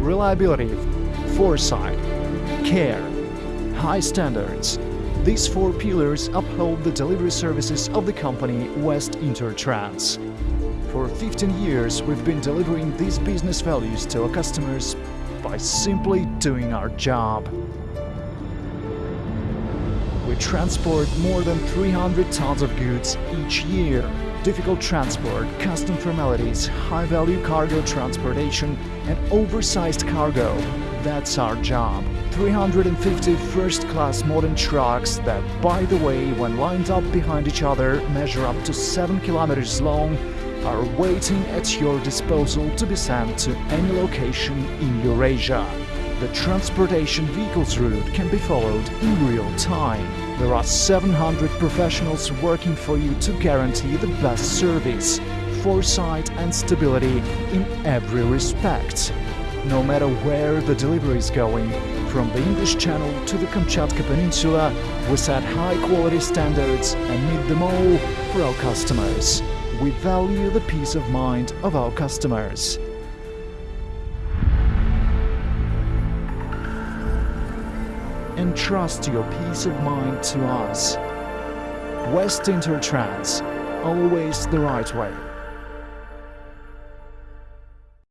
reliability, foresight, care, high standards. These four pillars uphold the delivery services of the company West Intertrans. For 15 years, we've been delivering these business values to our customers by simply doing our job. We transport more than 300 tons of goods each year. Difficult transport, custom formalities, high-value cargo transportation and oversized cargo. That's our job. 350 first-class modern trucks that, by the way, when lined up behind each other, measure up to 7 kilometers long, are waiting at your disposal to be sent to any location in Eurasia. The transportation vehicles route can be followed in real time. There are 700 professionals working for you to guarantee the best service, foresight and stability in every respect. No matter where the delivery is going, from the English Channel to the Kamchatka Peninsula, we set high-quality standards and meet them all for our customers. We value the peace of mind of our customers. Entrust your peace of mind to us. West Intertrans, always the right way.